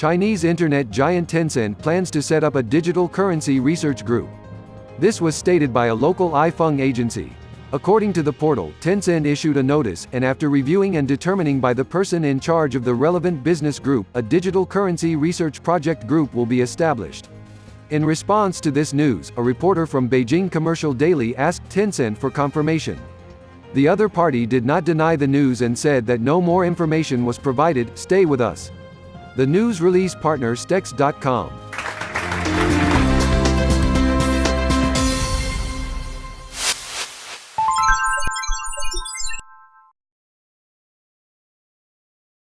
Chinese internet giant Tencent plans to set up a digital currency research group. This was stated by a local iFeng agency. According to the portal, Tencent issued a notice, and after reviewing and determining by the person in charge of the relevant business group, a digital currency research project group will be established. In response to this news, a reporter from Beijing Commercial Daily asked Tencent for confirmation. The other party did not deny the news and said that no more information was provided, stay with us. The news release partner Stex.com.